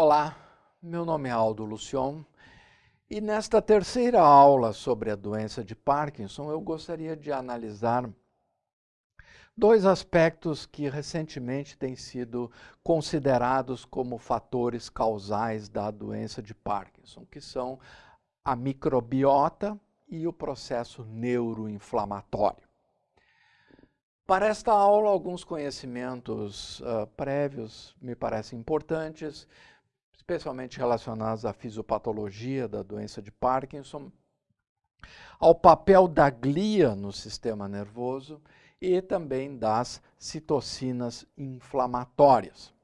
Olá, meu nome é Aldo Lucion e nesta terceira aula sobre a doença de Parkinson eu gostaria de analisar dois aspectos que recentemente têm sido considerados como fatores causais da doença de Parkinson, que são a microbiota e o processo neuroinflamatório. Para esta aula, alguns conhecimentos uh, prévios me parecem importantes, especialmente relacionados à fisiopatologia da doença de Parkinson, ao papel da glia no sistema nervoso e também das citocinas inflamatórias.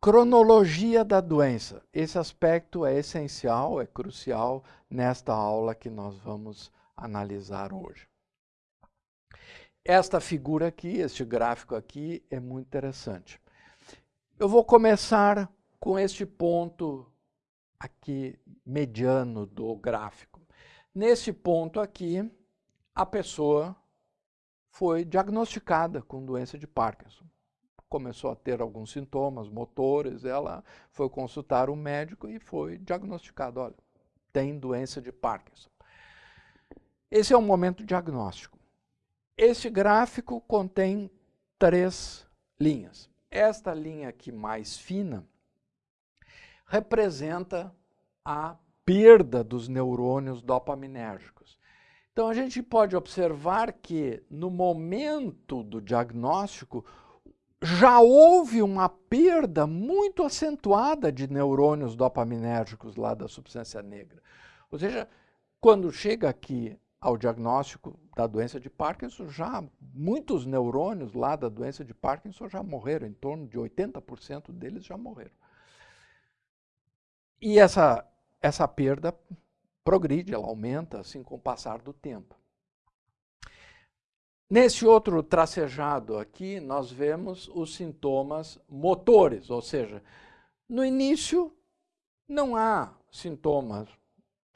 Cronologia da doença. Esse aspecto é essencial, é crucial nesta aula que nós vamos analisar hoje. Esta figura aqui, este gráfico aqui, é muito interessante. Eu vou começar com este ponto aqui mediano do gráfico. Nesse ponto aqui, a pessoa foi diagnosticada com doença de Parkinson. Começou a ter alguns sintomas motores, ela foi consultar um médico e foi diagnosticada, olha, tem doença de Parkinson. Esse é o momento diagnóstico. Este gráfico contém três linhas. Esta linha aqui mais fina representa a perda dos neurônios dopaminérgicos. Então a gente pode observar que no momento do diagnóstico já houve uma perda muito acentuada de neurônios dopaminérgicos lá da substância negra. Ou seja, quando chega aqui ao diagnóstico da doença de Parkinson, já muitos neurônios lá da doença de Parkinson já morreram, em torno de 80% deles já morreram. E essa, essa perda progride, ela aumenta assim com o passar do tempo. Nesse outro tracejado aqui, nós vemos os sintomas motores, ou seja, no início não há sintomas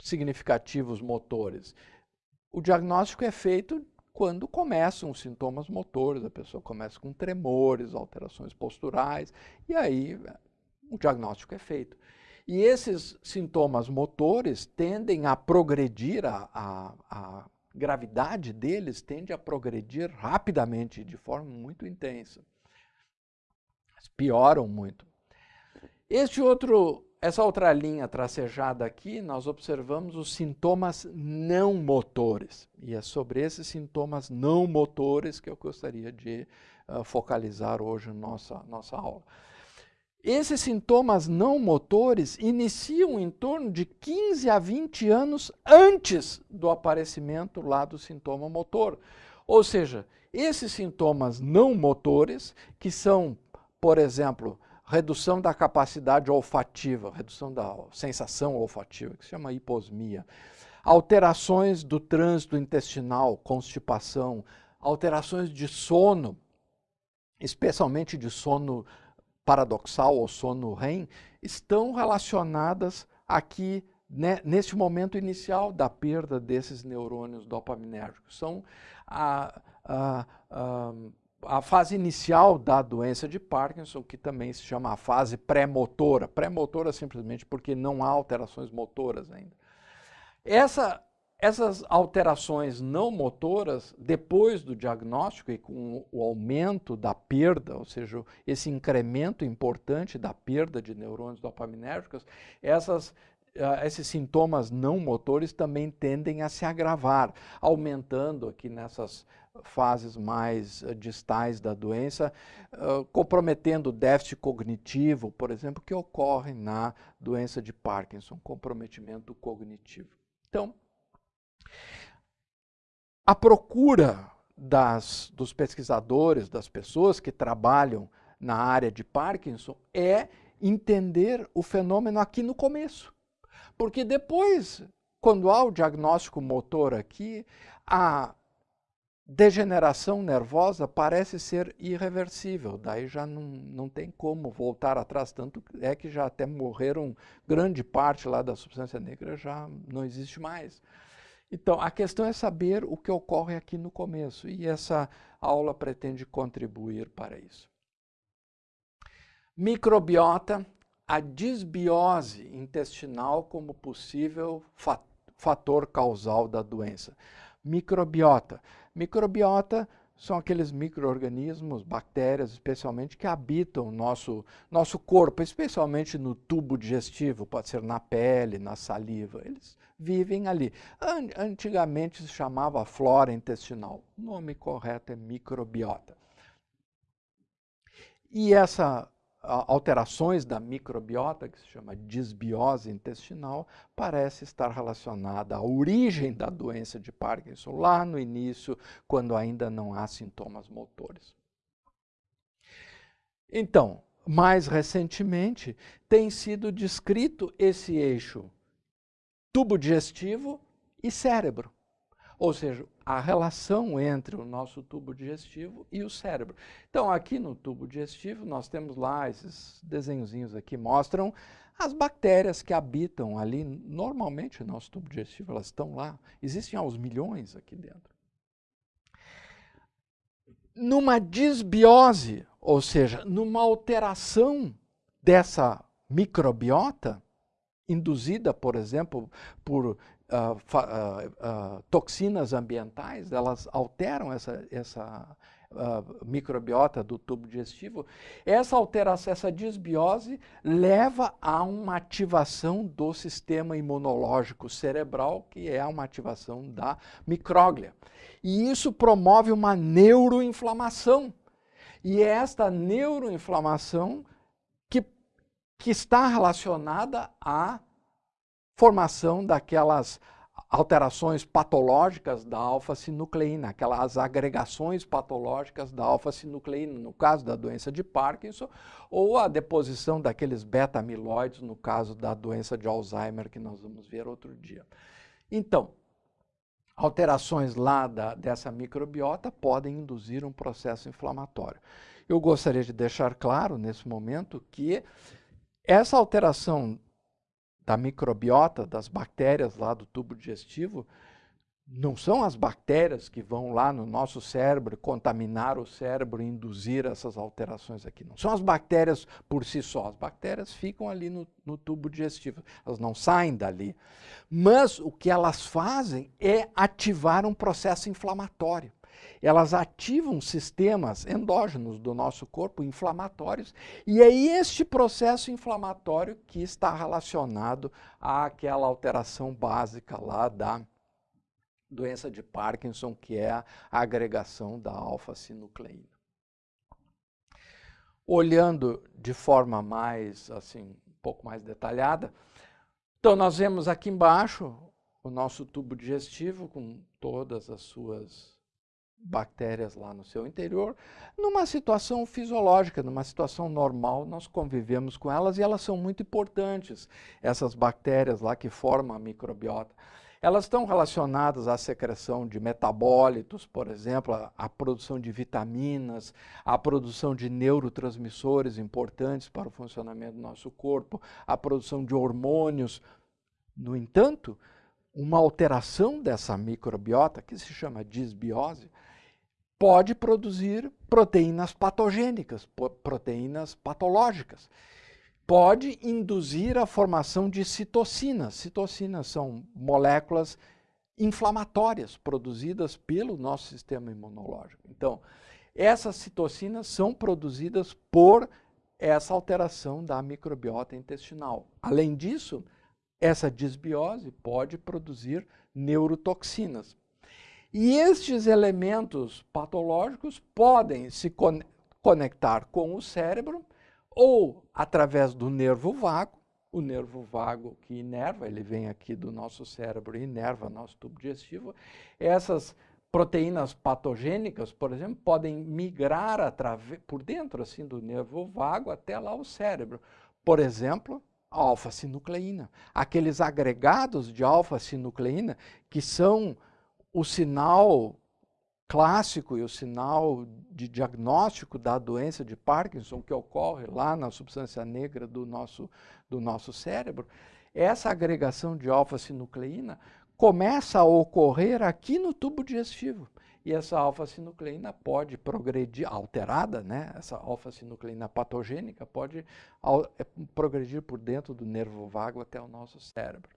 significativos motores. O diagnóstico é feito quando começam os sintomas motores, a pessoa começa com tremores, alterações posturais, e aí o diagnóstico é feito. E esses sintomas motores tendem a progredir, a, a, a gravidade deles tende a progredir rapidamente, de forma muito intensa. Pioram muito. Este outro essa outra linha tracejada aqui, nós observamos os sintomas não motores. E é sobre esses sintomas não motores que eu gostaria de uh, focalizar hoje nossa, nossa aula. Esses sintomas não motores iniciam em torno de 15 a 20 anos antes do aparecimento lá do sintoma motor. Ou seja, esses sintomas não motores, que são, por exemplo, redução da capacidade olfativa, redução da sensação olfativa, que se chama hiposmia, alterações do trânsito intestinal, constipação, alterações de sono, especialmente de sono paradoxal ou sono REM, estão relacionadas aqui né, momento inicial da perda desses neurônios dopaminérgicos. São a, a, a a fase inicial da doença de Parkinson, que também se chama a fase pré-motora. Pré-motora simplesmente porque não há alterações motoras ainda. Essa, essas alterações não motoras, depois do diagnóstico e com o aumento da perda, ou seja, esse incremento importante da perda de neurônios dopaminérgicos, essas esses sintomas não motores também tendem a se agravar, aumentando aqui nessas fases mais uh, distais da doença, uh, comprometendo o déficit cognitivo, por exemplo, que ocorre na doença de Parkinson, comprometimento cognitivo. Então, a procura das, dos pesquisadores, das pessoas que trabalham na área de Parkinson é entender o fenômeno aqui no começo. Porque depois, quando há o diagnóstico motor aqui, a degeneração nervosa parece ser irreversível, daí já não, não tem como voltar atrás, tanto é que já até morreram grande parte lá da substância negra, já não existe mais. Então, a questão é saber o que ocorre aqui no começo, e essa aula pretende contribuir para isso. Microbiota, a disbiose intestinal como possível fator causal da doença. Microbiota. Microbiota são aqueles micro-organismos, bactérias especialmente, que habitam nosso, nosso corpo, especialmente no tubo digestivo, pode ser na pele, na saliva. Eles vivem ali. Antigamente se chamava flora intestinal. O nome correto é microbiota. E essa alterações da microbiota, que se chama disbiose intestinal, parece estar relacionada à origem da doença de Parkinson, lá no início, quando ainda não há sintomas motores. Então, mais recentemente, tem sido descrito esse eixo tubo digestivo e cérebro. Ou seja, a relação entre o nosso tubo digestivo e o cérebro. Então, aqui no tubo digestivo, nós temos lá, esses desenhozinhos aqui mostram as bactérias que habitam ali, normalmente o nosso tubo digestivo, elas estão lá, existem aos milhões aqui dentro. Numa disbiose, ou seja, numa alteração dessa microbiota, induzida, por exemplo, por uh, uh, toxinas ambientais, elas alteram essa, essa microbiota do tubo digestivo. Essa alteração, essa disbiose leva a uma ativação do sistema imunológico cerebral, que é uma ativação da micróglia. E isso promove uma neuroinflamação. E é esta neuroinflamação que, que está relacionada à formação daquelas alterações patológicas da alfa-sinucleína, aquelas agregações patológicas da alfa-sinucleína, no caso da doença de Parkinson, ou a deposição daqueles beta-amiloides, no caso da doença de Alzheimer, que nós vamos ver outro dia. Então, alterações lá da, dessa microbiota podem induzir um processo inflamatório. Eu gostaria de deixar claro, nesse momento, que essa alteração da microbiota, das bactérias lá do tubo digestivo, não são as bactérias que vão lá no nosso cérebro contaminar o cérebro e induzir essas alterações aqui. Não são as bactérias por si só. As bactérias ficam ali no, no tubo digestivo. Elas não saem dali. Mas o que elas fazem é ativar um processo inflamatório elas ativam sistemas endógenos do nosso corpo, inflamatórios, e é este processo inflamatório que está relacionado àquela alteração básica lá da doença de Parkinson, que é a agregação da alfa-sinucleína. Olhando de forma mais, assim, um pouco mais detalhada, então nós vemos aqui embaixo o nosso tubo digestivo com todas as suas bactérias lá no seu interior, numa situação fisiológica, numa situação normal, nós convivemos com elas e elas são muito importantes, essas bactérias lá que formam a microbiota. Elas estão relacionadas à secreção de metabólitos, por exemplo, à, produção de vitaminas, à produção de neurotransmissores importantes para o funcionamento do nosso corpo, à produção de hormônios. No entanto, uma alteração dessa microbiota, que se chama disbiose, pode produzir proteínas patogênicas, proteínas patológicas. Pode induzir a formação de citocinas. Citocinas são moléculas inflamatórias produzidas pelo nosso sistema imunológico. Então, essas citocinas são produzidas por essa alteração da microbiota intestinal. Além disso, essa disbiose pode produzir neurotoxinas, e estes elementos patológicos podem se con conectar com o cérebro ou através do nervo vago, o nervo vago que inerva, ele vem aqui do nosso cérebro e inerva nosso tubo digestivo. Essas proteínas patogênicas, por exemplo, podem migrar por dentro assim do nervo vago até lá o cérebro. Por exemplo, a alfa-sinucleína. Aqueles agregados de alfa-sinucleína que são o sinal clássico e o sinal de diagnóstico da doença de Parkinson que ocorre lá na substância negra do nosso, do nosso cérebro, essa agregação de alfa-sinucleína começa a ocorrer aqui no tubo digestivo. E essa alfa-sinucleína pode progredir, alterada, né? essa alfa-sinucleína patogênica pode é, progredir por dentro do nervo vago até o nosso cérebro.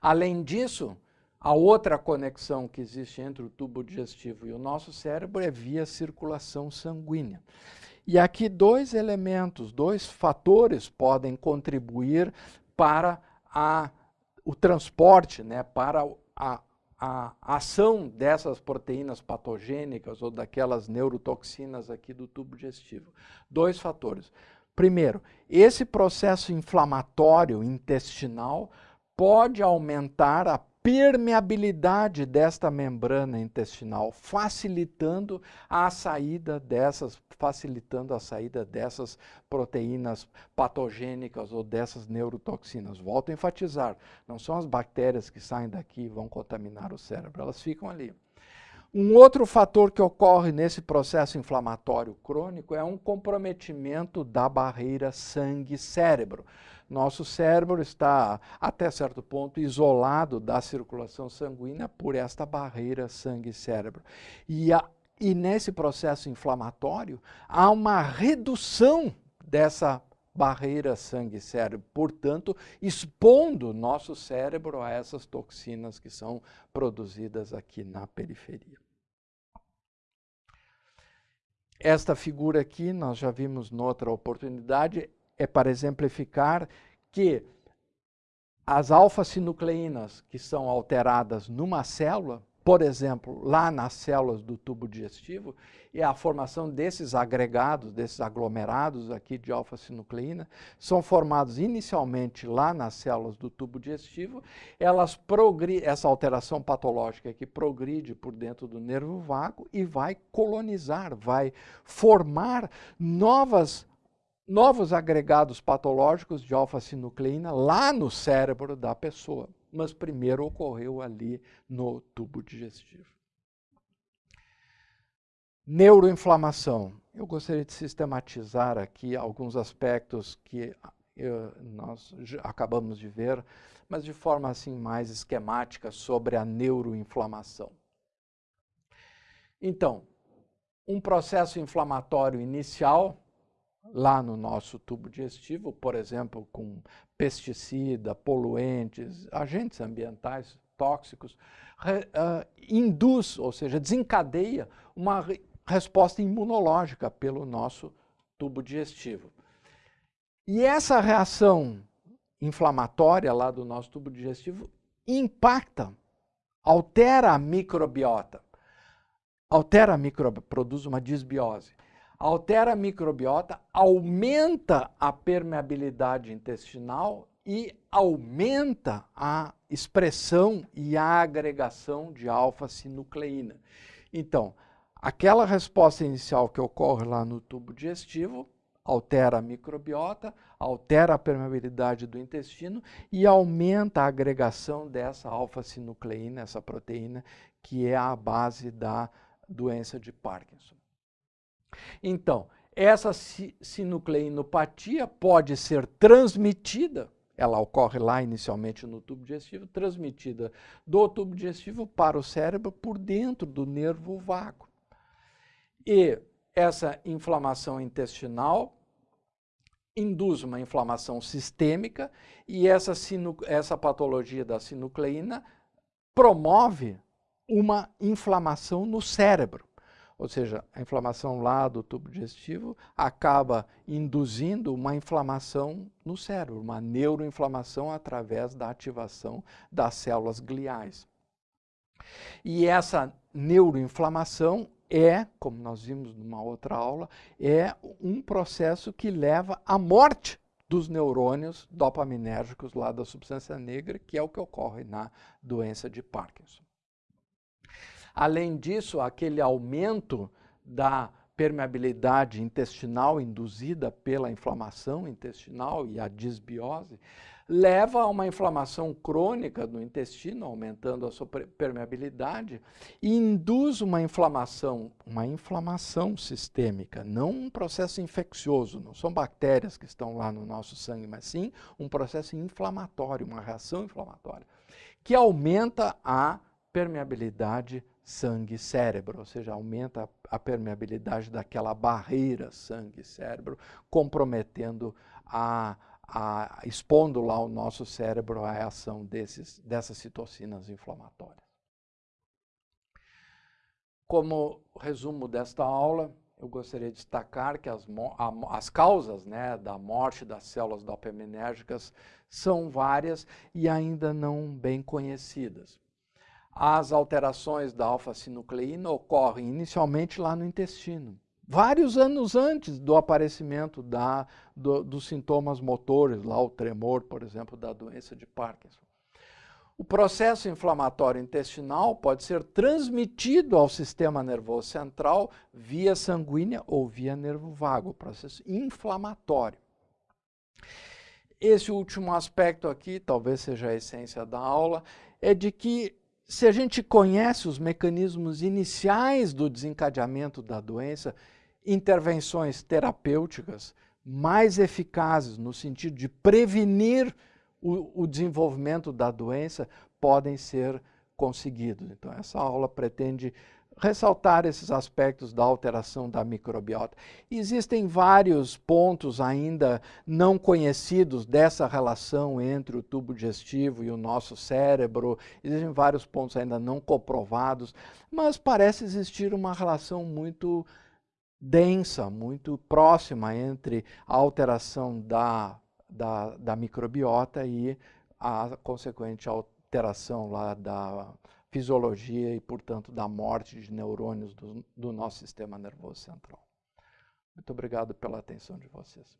Além disso, a outra conexão que existe entre o tubo digestivo e o nosso cérebro é via circulação sanguínea. E aqui dois elementos, dois fatores podem contribuir para a, o transporte, né, para a, a ação dessas proteínas patogênicas ou daquelas neurotoxinas aqui do tubo digestivo. Dois fatores. Primeiro, esse processo inflamatório intestinal pode aumentar a permeabilidade desta membrana intestinal, facilitando a saída dessas, facilitando a saída dessas proteínas patogênicas ou dessas neurotoxinas. Volto a enfatizar, não são as bactérias que saem daqui e vão contaminar o cérebro, elas ficam ali. Um outro fator que ocorre nesse processo inflamatório crônico é um comprometimento da barreira sangue-cérebro. Nosso cérebro está, até certo ponto, isolado da circulação sanguínea por esta barreira sangue-cérebro. E, e nesse processo inflamatório, há uma redução dessa barreira sangue-cérebro, portanto, expondo nosso cérebro a essas toxinas que são produzidas aqui na periferia. Esta figura aqui, nós já vimos noutra oportunidade, é para exemplificar que as alfa-sinucleínas que são alteradas numa célula, por exemplo, lá nas células do tubo digestivo, e a formação desses agregados, desses aglomerados aqui de alfa-sinucleína, são formados inicialmente lá nas células do tubo digestivo, elas essa alteração patológica que progride por dentro do nervo vago e vai colonizar, vai formar novas novos agregados patológicos de alfa-sinucleína lá no cérebro da pessoa, mas primeiro ocorreu ali no tubo digestivo. Neuroinflamação. Eu gostaria de sistematizar aqui alguns aspectos que eu, nós acabamos de ver, mas de forma assim mais esquemática sobre a neuroinflamação. Então, um processo inflamatório inicial lá no nosso tubo digestivo, por exemplo, com pesticida, poluentes, agentes ambientais tóxicos, re, uh, induz, ou seja, desencadeia uma re, resposta imunológica pelo nosso tubo digestivo. E essa reação inflamatória lá do nosso tubo digestivo impacta, altera a microbiota, altera a microbiota, produz uma disbiose altera a microbiota, aumenta a permeabilidade intestinal e aumenta a expressão e a agregação de alfa-sinucleína. Então, aquela resposta inicial que ocorre lá no tubo digestivo altera a microbiota, altera a permeabilidade do intestino e aumenta a agregação dessa alfa-sinucleína, essa proteína, que é a base da doença de Parkinson. Então, essa sinucleinopatia pode ser transmitida, ela ocorre lá inicialmente no tubo digestivo, transmitida do tubo digestivo para o cérebro por dentro do nervo vago. E essa inflamação intestinal induz uma inflamação sistêmica e essa, essa patologia da sinucleína promove uma inflamação no cérebro. Ou seja, a inflamação lá do tubo digestivo acaba induzindo uma inflamação no cérebro, uma neuroinflamação através da ativação das células gliais. E essa neuroinflamação é, como nós vimos numa outra aula, é um processo que leva à morte dos neurônios dopaminérgicos lá da substância negra, que é o que ocorre na doença de Parkinson. Além disso, aquele aumento da permeabilidade intestinal induzida pela inflamação intestinal e a disbiose, leva a uma inflamação crônica no intestino, aumentando a sua permeabilidade, e induz uma inflamação, uma inflamação sistêmica, não um processo infeccioso, não são bactérias que estão lá no nosso sangue, mas sim um processo inflamatório, uma reação inflamatória, que aumenta a permeabilidade sangue-cérebro, ou seja, aumenta a permeabilidade daquela barreira sangue-cérebro, comprometendo a a, expondo lá o nosso cérebro à ação desses, dessas citocinas inflamatórias. Como resumo desta aula, eu gostaria de destacar que as, as causas né, da morte das células dopaminérgicas são várias e ainda não bem conhecidas. As alterações da alfa-sinucleína ocorrem inicialmente lá no intestino, vários anos antes do aparecimento da, do, dos sintomas motores, lá o tremor, por exemplo, da doença de Parkinson. O processo inflamatório intestinal pode ser transmitido ao sistema nervoso central via sanguínea ou via nervo vago, processo inflamatório. Esse último aspecto aqui, talvez seja a essência da aula, é de que se a gente conhece os mecanismos iniciais do desencadeamento da doença, intervenções terapêuticas mais eficazes no sentido de prevenir o, o desenvolvimento da doença podem ser conseguidos. Então, essa aula pretende ressaltar esses aspectos da alteração da microbiota. Existem vários pontos ainda não conhecidos dessa relação entre o tubo digestivo e o nosso cérebro, existem vários pontos ainda não comprovados, mas parece existir uma relação muito densa, muito próxima entre a alteração da, da, da microbiota e a consequente alteração lá da fisiologia e, portanto, da morte de neurônios do, do nosso sistema nervoso central. Muito obrigado pela atenção de vocês.